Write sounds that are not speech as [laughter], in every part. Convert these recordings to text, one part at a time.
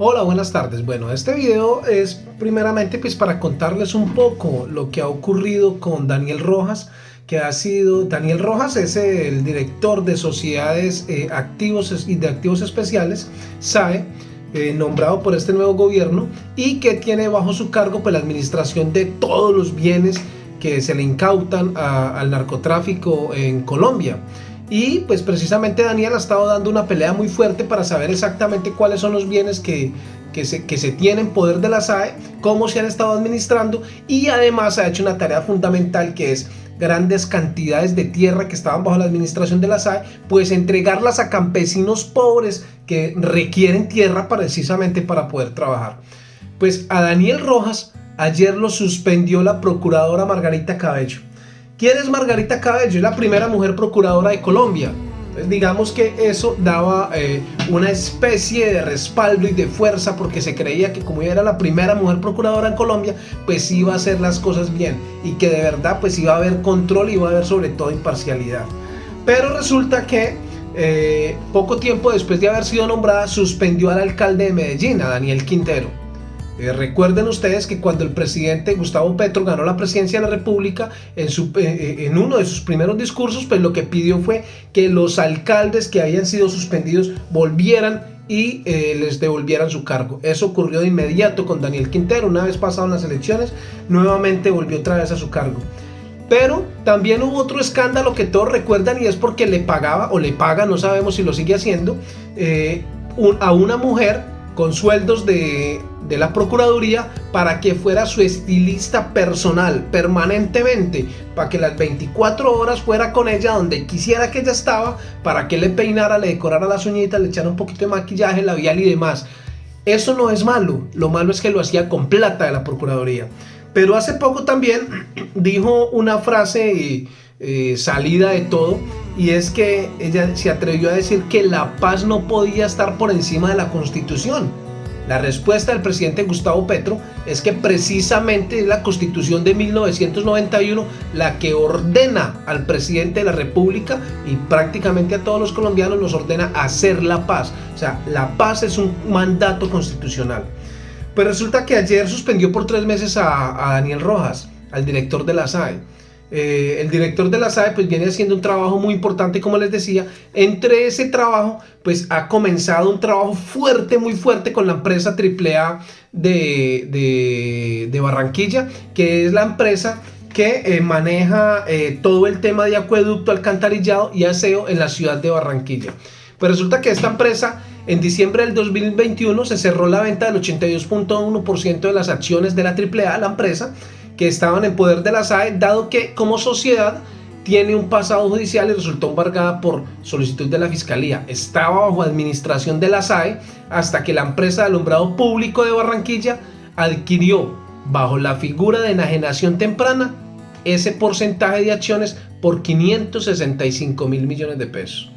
Hola, buenas tardes. Bueno, este video es primeramente pues para contarles un poco lo que ha ocurrido con Daniel Rojas, que ha sido, Daniel Rojas es el director de sociedades eh, activos y de activos especiales, SAE, eh, nombrado por este nuevo gobierno y que tiene bajo su cargo pues, la administración de todos los bienes que se le incautan al narcotráfico en Colombia. Y pues precisamente Daniel ha estado dando una pelea muy fuerte para saber exactamente cuáles son los bienes que, que, se, que se tienen poder de la SAE, cómo se han estado administrando y además ha hecho una tarea fundamental que es grandes cantidades de tierra que estaban bajo la administración de la SAE, pues entregarlas a campesinos pobres que requieren tierra precisamente para poder trabajar. Pues a Daniel Rojas ayer lo suspendió la procuradora Margarita Cabello. ¿Quién es Margarita Cabello? Es la primera mujer procuradora de Colombia. Entonces, digamos que eso daba eh, una especie de respaldo y de fuerza porque se creía que como ella era la primera mujer procuradora en Colombia, pues iba a hacer las cosas bien y que de verdad pues iba a haber control y iba a haber sobre todo imparcialidad. Pero resulta que eh, poco tiempo después de haber sido nombrada suspendió al alcalde de Medellín, Daniel Quintero. Eh, recuerden ustedes que cuando el presidente Gustavo Petro ganó la presidencia de la República, eh, eh, en uno de sus primeros discursos, pues lo que pidió fue que los alcaldes que habían sido suspendidos volvieran y les devolvieran su cargo. Eso ocurrió de inmediato con Daniel Quintero, una vez pasadas las elecciones, nuevamente volvió otra vez a su cargo. Pero también hubo otro escándalo que todos recuerdan y es porque le pagaba o le paga, no sabemos si lo sigue haciendo, a una mujer con sueldos de, la Procuraduría para que fuera su estilista personal permanentemente, para que las 24 horas fuera con ella donde quisiera que ella estaba, para que le peinara, le decorara las uñitas, le echara un poquito de maquillaje, labial y demás. Eso no es malo, lo malo es que lo hacía con plata de la Procuraduría. Pero hace poco también [clears throat] dijo una frase eh, salida de todo y es que ella se atrevió a decir que la paz no podía estar por encima de la constitución. La respuesta del presidente Gustavo Petro es que precisamente es la constitución de 1991 la que ordena al presidente de la república y prácticamente a todos los colombianos nos ordena hacer la paz. O sea, la paz es un mandato constitucional. Pues resulta que ayer suspendió por tres meses a, a Daniel Rojas, al director de la SAE. Eh, el director de la SAE pues viene haciendo un trabajo muy importante como les decía. Entre ese trabajo pues ha comenzado un trabajo fuerte muy fuerte con la empresa AAA de, de, Barranquilla que es la empresa que eh, maneja eh, todo el tema de acueducto, alcantarillado y aseo en la ciudad de Barranquilla. Pues resulta que esta empresa en diciembre del 2021 se cerró la venta del 82.1% de las acciones de la AAA, la empresa, que estaban en poder de la SAE, dado que como sociedad tiene un pasado judicial y resultó embargada por solicitud de la Fiscalía. Estaba bajo administración de la SAE hasta que la empresa de alumbrado público de Barranquilla adquirió bajo la figura de enajenación temprana ese porcentaje de acciones por 565 mil millones de pesos.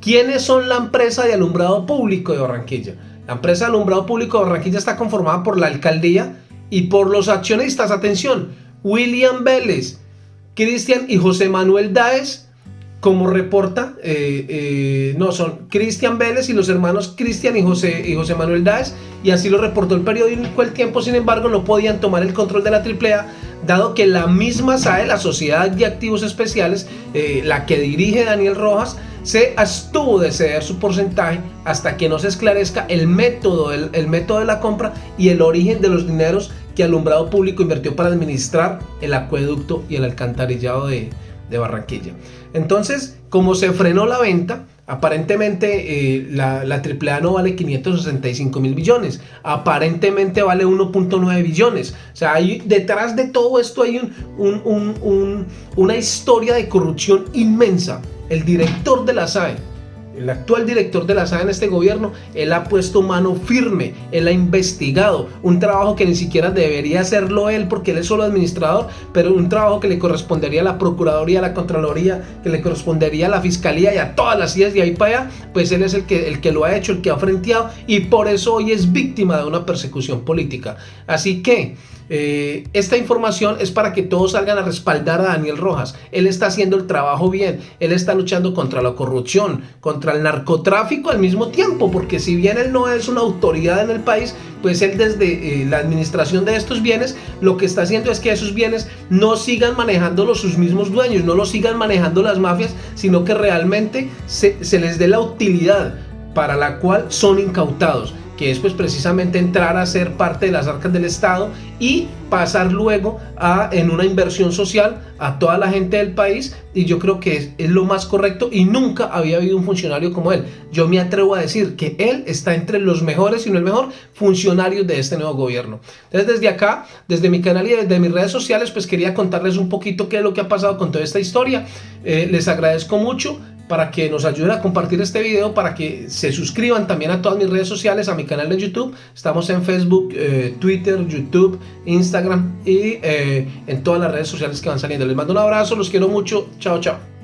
¿Quiénes son la empresa de alumbrado público de Barranquilla? La empresa de alumbrado público de Barranquilla está conformada por la alcaldía, y por los accionistas, atención, William Vélez, Cristian y José Manuel Daes, como reporta, eh, eh, no, son Cristian Vélez y los hermanos Cristian y José, y José Manuel Daes, y así lo reportó el periódico El Tiempo, sin embargo no podían tomar el control de la AAA, dado que la misma SAE, la Sociedad de Activos Especiales, eh, la que dirige Daniel Rojas, se abstuvo de ceder su porcentaje hasta que no se esclarezca el método, el, método de la compra y el origen de los dineros que Alumbrado Público invirtió para administrar el acueducto y el alcantarillado de, Barranquilla. Entonces, como se frenó la venta, aparentemente eh, la, la, AAA no vale 565 mil billones, aparentemente vale 1.9 billones. O sea, hay, detrás de todo esto hay una historia de corrupción inmensa el director de la SAE, el actual director de la SAE en este gobierno, él ha puesto mano firme, él ha investigado un trabajo que ni siquiera debería hacerlo él porque él es solo administrador, pero un trabajo que le correspondería a la Procuraduría, a la Contraloría, que le correspondería a la Fiscalía y a todas las ideas de ahí para allá, pues él es el que, el que lo ha hecho, el que ha frenteado y por eso hoy es víctima de una persecución política. Así que eh, esta información es para que todos salgan a respaldar a Daniel Rojas. Él está haciendo el trabajo bien, él está luchando contra la corrupción, contra el narcotráfico al mismo tiempo, porque si bien él no es una autoridad en el país, pues él desde eh, la administración de estos bienes lo que está haciendo es que esos bienes no sigan manejándolos sus mismos dueños, no los sigan manejando las mafias, sino que realmente se les dé la utilidad para la cual son incautados que es pues precisamente entrar a ser parte de las arcas del Estado y pasar luego a en una inversión social a toda la gente del país y yo creo que es, es, lo más correcto y nunca había habido un funcionario como él. Yo me atrevo a decir que él está entre los mejores y no el mejor funcionarios de este nuevo gobierno. Entonces desde acá, desde mi canal y desde mis redes sociales pues quería contarles un poquito qué es lo que ha pasado con toda esta historia. Eh, les agradezco mucho para que nos ayuden a compartir este video, para que se suscriban también a todas mis redes sociales, a mi canal de YouTube. Estamos en Facebook, eh, Twitter, YouTube, Instagram y eh, en todas las redes sociales que van saliendo. Les mando un abrazo, los quiero mucho. Chao, chao.